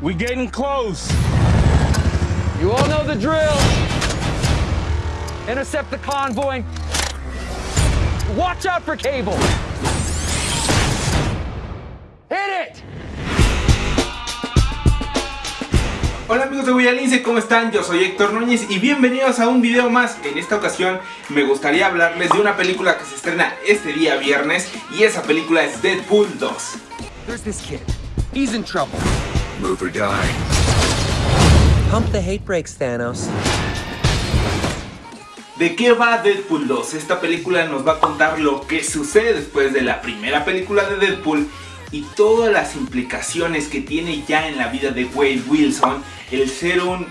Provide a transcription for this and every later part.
We getting close. You all know the drill. Intercept the convoy. Watch out for cable. Hit it! Hola amigos de Guayalince, ¿cómo están? Yo soy Héctor Núñez y bienvenidos a un video más. En esta ocasión me gustaría hablarles de una película que se estrena este día viernes y esa película es Deadpool 2. There's this kid. He's in trouble. Move or die. Pump the hate brakes, Thanos. ¿De qué va Deadpool 2? Esta película nos va a contar lo que sucede después de la primera película de Deadpool y todas las implicaciones que tiene ya en la vida de Wade Wilson el ser un,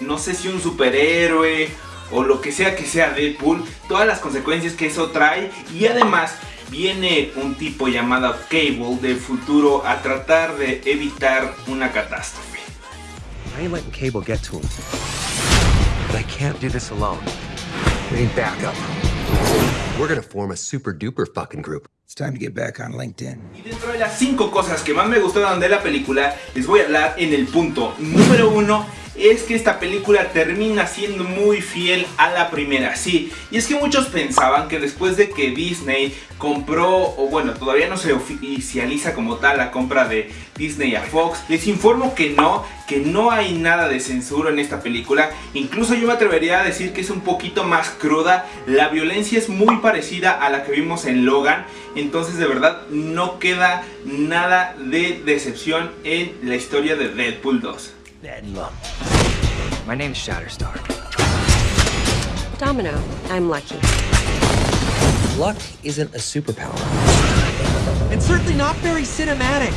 no sé si un superhéroe o lo que sea que sea Deadpool, todas las consecuencias que eso trae y además viene un tipo llamado Cable del futuro a tratar de evitar una catástrofe. I ain't letting Cable get to him. But I can't do this alone. We need backup. We're gonna form a super duper fucking group. It's time to get back on LinkedIn. Y dentro de las 5 cosas que más me gustaron de la película, les voy a hablar en el punto número 1 es que esta película termina siendo muy fiel a la primera, sí, y es que muchos pensaban que después de que Disney compró, o bueno, todavía no se oficializa como tal la compra de Disney a Fox, les informo que no, que no hay nada de censura en esta película, incluso yo me atrevería a decir que es un poquito más cruda, la violencia es muy parecida a la que vimos en Logan, entonces de verdad no queda nada de decepción en la historia de Deadpool 2. Bedlam. My name's Shatterstar. Domino, I'm lucky. Luck isn't a superpower. And certainly not very cinematic.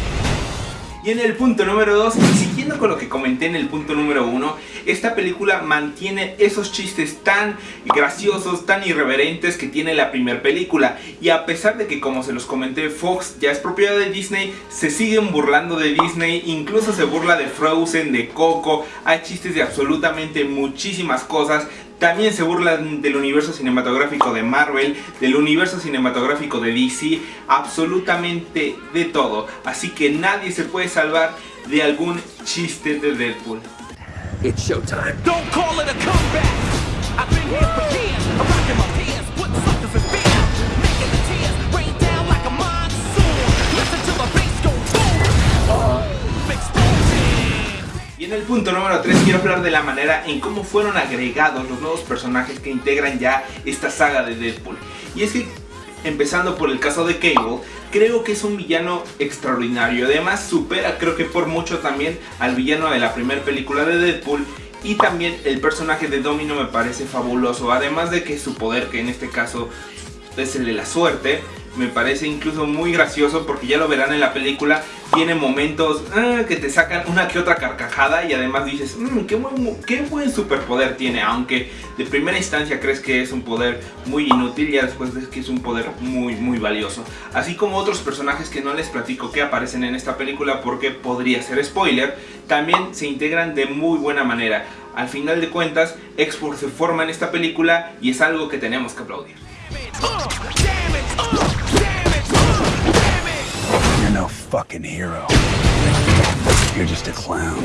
Y en el punto número 2, y siguiendo con lo que comenté en el punto número 1, esta película mantiene esos chistes tan graciosos, tan irreverentes que tiene la primera película. Y a pesar de que como se los comenté, Fox ya es propiedad de Disney, se siguen burlando de Disney, incluso se burla de Frozen, de Coco, hay chistes de absolutamente muchísimas cosas. También se burlan del universo cinematográfico de Marvel, del universo cinematográfico de DC, absolutamente de todo. Así que nadie se puede salvar de algún chiste de Deadpool. It's showtime. Don't call it a comeback. I've been here hablar de la manera en cómo fueron agregados los nuevos personajes que integran ya esta saga de Deadpool. Y es que, empezando por el caso de Cable, creo que es un villano extraordinario. Además supera creo que por mucho también al villano de la primera película de Deadpool. Y también el personaje de Domino me parece fabuloso. Además de que su poder, que en este caso es el de la suerte, me parece incluso muy gracioso porque ya lo verán en la película. Tiene momentos ah, que te sacan una que otra carcajada y además dices, mmm, qué, buen, qué buen superpoder tiene. Aunque de primera instancia crees que es un poder muy inútil, ya después ves que es un poder muy muy valioso. Así como otros personajes que no les platico que aparecen en esta película porque podría ser spoiler, también se integran de muy buena manera. Al final de cuentas, X-Force se forma en esta película y es algo que tenemos que aplaudir. Fucking hero. You're just a clown.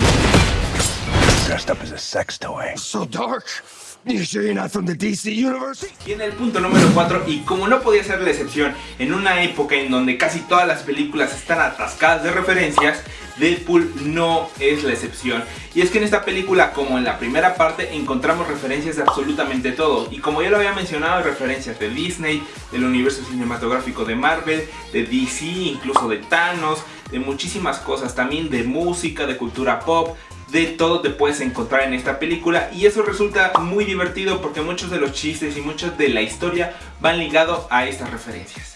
Dressed up as a sex toy. So dark. You sure you're not from the DC universe? Y en el punto número 4, y como no podía ser la excepción, en una época en donde casi todas las películas están atascadas de referencias, Deadpool no es la excepción. Y es que en esta película, como en la primera parte, encontramos referencias de absolutamente todo. Y como ya lo había mencionado, hay referencias de Disney, del universo cinematográfico de Marvel, de DC, incluso de Thanos, de muchísimas cosas, también de música, de cultura pop, de todo te puedes encontrar en esta película y eso resulta muy divertido porque muchos de los chistes y muchos de la historia van ligados a estas referencias.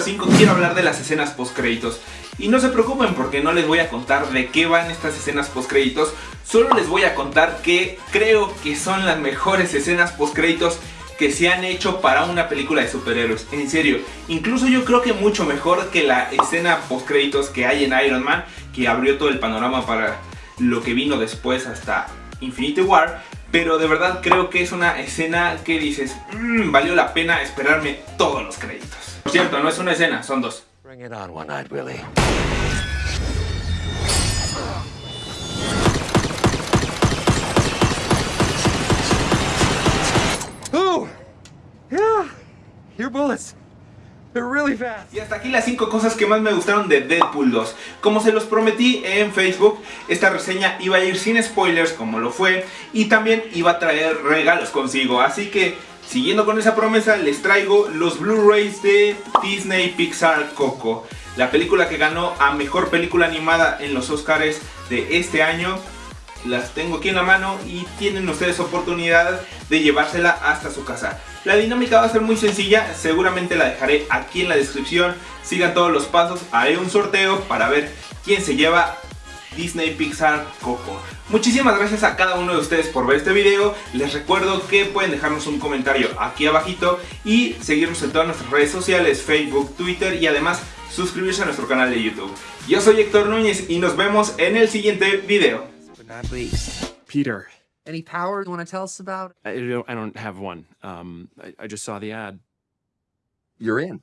Número 5 quiero hablar de las escenas post créditos. Y no se preocupen porque no les voy a contar de qué van estas escenas post créditos. Solo les voy a contar que creo que son las mejores escenas post créditos que se han hecho para una película de superhéroes. En serio, incluso yo creo que mucho mejor que la escena post créditos que hay en Iron Man, que abrió todo el panorama para lo que vino después hasta Infinity War. pero de verdad creo que es una escena que dices, "Mm, valió la pena esperarme todos los créditos. Por cierto, no es una escena, son dos. Bring it on, One-Eyed Willie. Ooh! Yeah! Your bullets. They're really fast. Y hasta aquí las 5 cosas que más me gustaron de Deadpool 2. Como se los prometí en Facebook, esta reseña iba a ir sin spoilers como lo fue y también iba a traer regalos consigo. Así que, siguiendo con esa promesa, les traigo los Blu-rays de Disney Pixar Coco. La película que ganó a Mejor Película Animada en los Oscars de este año. Las tengo aquí en la mano y tienen ustedes oportunidad de llevársela hasta su casa. La dinámica va a ser muy sencilla, seguramente la dejaré aquí en la descripción. Sigan todos los pasos, haré un sorteo para ver quién se lleva Disney Pixar Coco. Muchísimas gracias a cada uno de ustedes por ver este video. Les recuerdo que pueden dejarnos un comentario aquí abajito y seguirnos en todas nuestras redes sociales, Facebook, Twitter y además suscribirse a nuestro canal de YouTube. Yo soy Héctor Núñez y nos vemos en el siguiente video. but not least. Peter. Any power you want to tell us about? I don't, I don't have one. Um, I, I just saw the ad. You're in.